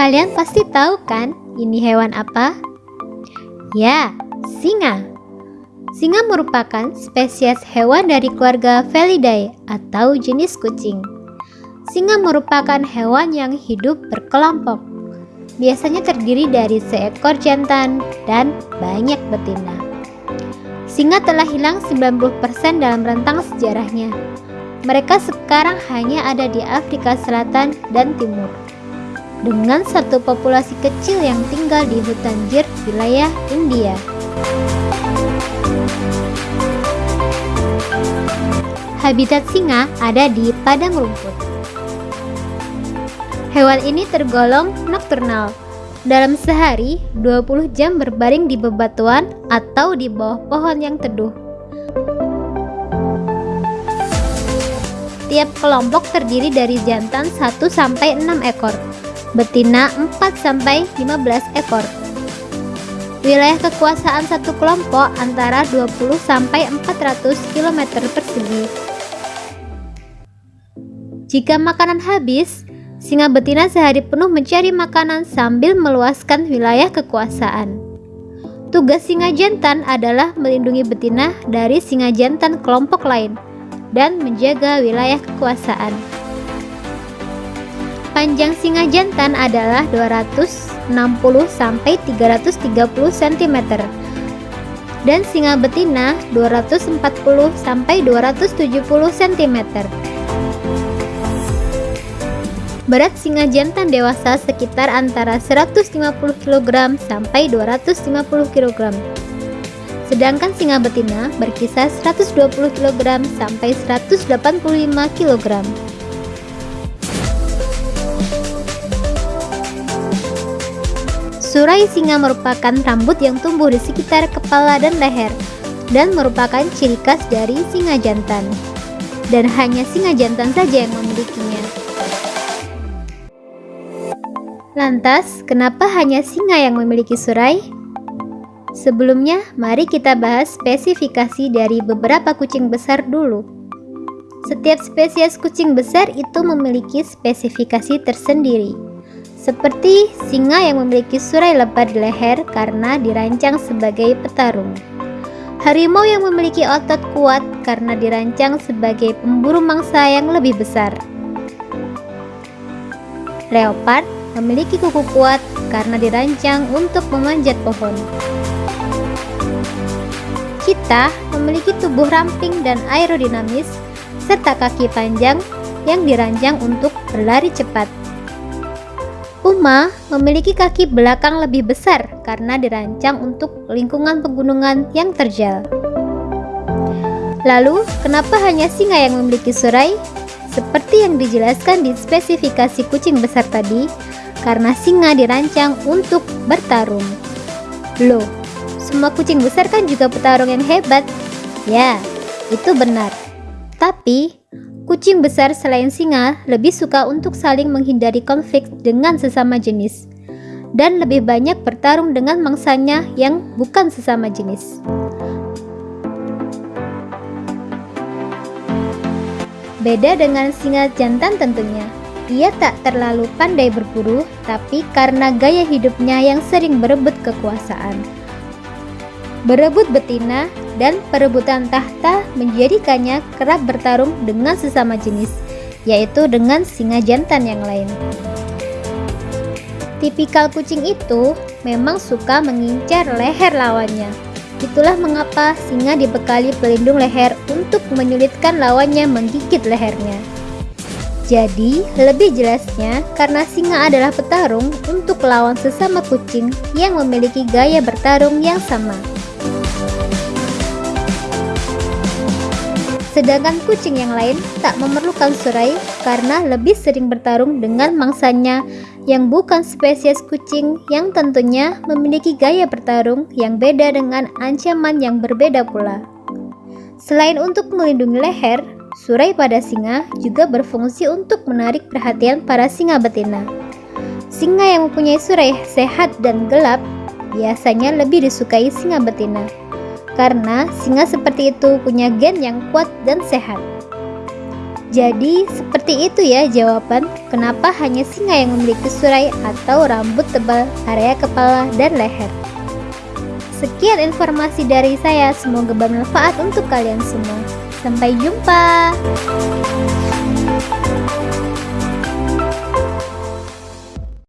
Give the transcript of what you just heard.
Kalian pasti tahu kan ini hewan apa? Ya, singa. Singa merupakan spesies hewan dari keluarga Felidae atau jenis kucing. Singa merupakan hewan yang hidup berkelompok. Biasanya terdiri dari seekor jantan dan banyak betina. Singa telah hilang 90% dalam rentang sejarahnya. Mereka sekarang hanya ada di Afrika Selatan dan Timur dengan satu populasi kecil yang tinggal di hutan Gir wilayah India. Habitat singa ada di padang rumput. Hewan ini tergolong nokturnal. Dalam sehari, 20 jam berbaring di bebatuan atau di bawah pohon yang teduh. Tiap kelompok terdiri dari jantan 1 sampai 6 ekor betina 4-15 ekor. Wilayah kekuasaan satu kelompok antara 20-400 km persegi. Jika makanan habis, singa betina sehari penuh mencari makanan sambil meluaskan wilayah kekuasaan. Tugas singa jantan adalah melindungi betina dari singa jantan kelompok lain dan menjaga wilayah kekuasaan. Panjang singa jantan adalah 260 sampai 330 cm dan singa betina 240 sampai 270 cm. Berat singa jantan dewasa sekitar antara 150 kg sampai 250 kg. Sedangkan singa betina berkisar 120 kg sampai 185 kg. Surai singa merupakan rambut yang tumbuh di sekitar kepala dan leher dan merupakan ciri khas dari singa jantan. Dan hanya singa jantan saja yang memilikinya. Lantas, kenapa hanya singa yang memiliki surai? Sebelumnya, mari kita bahas spesifikasi dari beberapa kucing besar dulu. Setiap spesies kucing besar itu memiliki spesifikasi tersendiri. Seperti singa yang memiliki surai lebar di leher karena dirancang sebagai petarung. Harimau yang memiliki otot kuat karena dirancang sebagai pemburu mangsa yang lebih besar. Leopard memiliki kuku kuat karena dirancang untuk memanjat pohon. Kita memiliki tubuh ramping dan aerodinamis serta kaki panjang yang dirancang untuk berlari cepat. Puma memiliki kaki belakang lebih besar karena dirancang untuk lingkungan pegunungan yang terjal. Lalu, kenapa hanya singa yang memiliki surai? Seperti yang dijelaskan di spesifikasi kucing besar tadi, karena singa dirancang untuk bertarung. Loh, semua kucing besar kan juga petarung yang hebat? Ya, itu benar. Tapi, Kucing besar selain singa lebih suka untuk saling menghindari konflik dengan sesama jenis dan lebih banyak bertarung dengan mangsanya yang bukan sesama jenis. Beda dengan singa jantan tentunya. Ia tak terlalu pandai berburu, tapi karena gaya hidupnya yang sering berebut kekuasaan. Berebut betina dan perebutan tahta menjadikannya kerap bertarung dengan sesama jenis, yaitu dengan singa jantan yang lain. Tipikal kucing itu memang suka mengincar leher lawannya. Itulah mengapa singa dibekali pelindung leher untuk menyulitkan lawannya menggigit lehernya. Jadi, lebih jelasnya, karena singa adalah petarung untuk lawan sesama kucing yang memiliki gaya bertarung yang sama. Sedangkan kucing yang lain tak memerlukan surai karena lebih sering bertarung dengan mangsanya yang bukan spesies kucing yang tentunya memiliki gaya bertarung yang beda dengan ancaman yang berbeda pula. Selain untuk melindungi leher, surai pada singa juga berfungsi untuk menarik perhatian para singa betina. Singa yang mempunyai surai sehat dan gelap biasanya lebih disukai singa betina karena singa seperti itu punya gen yang kuat dan sehat. Jadi, seperti itu ya jawaban kenapa hanya singa yang memiliki surai atau rambut tebal area kepala dan leher. Sekian informasi dari saya, semoga bermanfaat untuk kalian semua. Sampai jumpa.